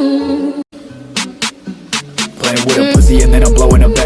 Playing with a pussy and then I'm blowing a bag